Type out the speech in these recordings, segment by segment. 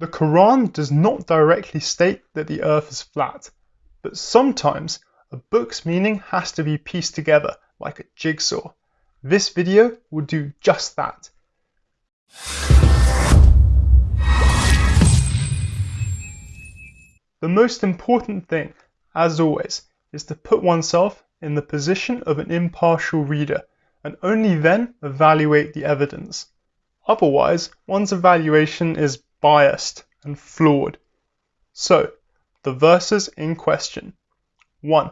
The Quran does not directly state that the earth is flat, but sometimes a book's meaning has to be pieced together like a jigsaw. This video will do just that. The most important thing, as always, is to put oneself in the position of an impartial reader and only then evaluate the evidence. Otherwise, one's evaluation is biased and flawed. So, the verses in question 1.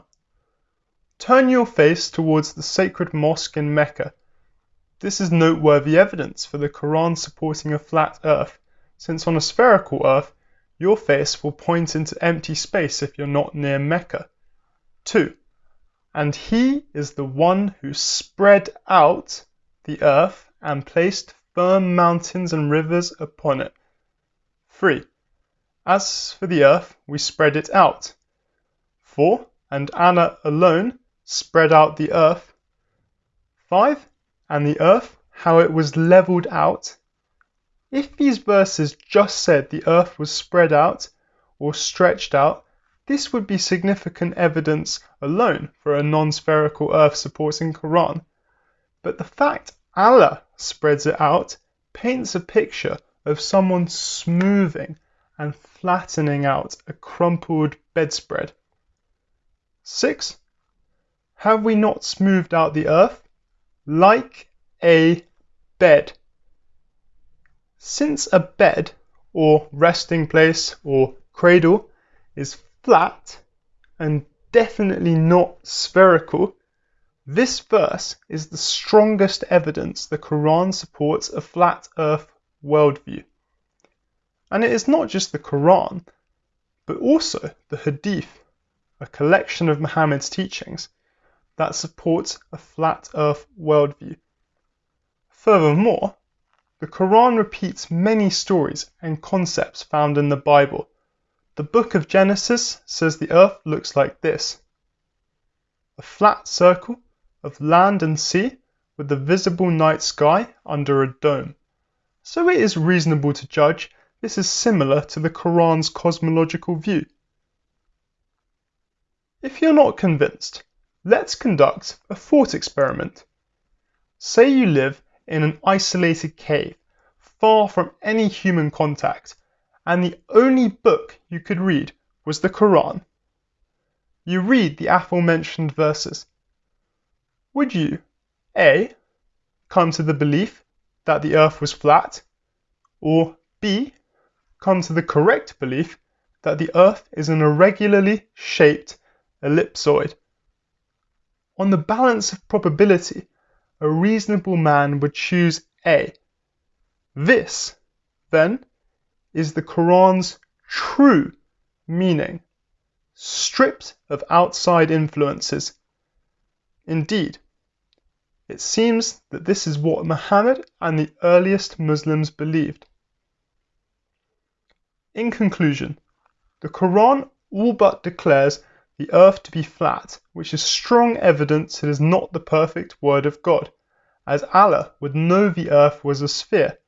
Turn your face towards the sacred mosque in Mecca. This is noteworthy evidence for the Quran supporting a flat earth, since on a spherical earth, your face will point into empty space if you're not near Mecca. 2. And he is the one who spread out the earth and placed firm mountains and rivers upon it. 3. As for the earth, we spread it out. 4. And Allah alone spread out the earth. 5. And the earth, how it was leveled out. If these verses just said the earth was spread out or stretched out, this would be significant evidence alone for a non-spherical earth supporting Quran. But the fact Allah spreads it out paints a picture of someone smoothing and flattening out a crumpled bedspread. 6. Have we not smoothed out the earth like a bed? Since a bed, or resting place, or cradle, is flat and definitely not spherical, this verse is the strongest evidence the Quran supports a flat earth worldview. And it is not just the Quran, but also the Hadith, a collection of Muhammad's teachings, that supports a flat earth worldview. Furthermore, the Quran repeats many stories and concepts found in the Bible the book of Genesis says the earth looks like this a flat circle of land and sea with the visible night sky under a dome. So it is reasonable to judge this is similar to the Quran's cosmological view. If you're not convinced, let's conduct a thought experiment. Say you live in an isolated cave, far from any human contact, and the only book you could read was the Quran. You read the aforementioned verses. Would you A. Come to the belief that the earth was flat, or B. Come to the correct belief that the earth is an irregularly shaped ellipsoid? On the balance of probability, a reasonable man would choose A. This, then, is the Quran's true meaning, stripped of outside influences. Indeed, it seems that this is what Muhammad and the earliest Muslims believed. In conclusion, the Quran all but declares the earth to be flat, which is strong evidence it is not the perfect word of God, as Allah would know the earth was a sphere.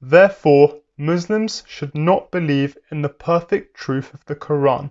Therefore, Muslims should not believe in the perfect truth of the Quran.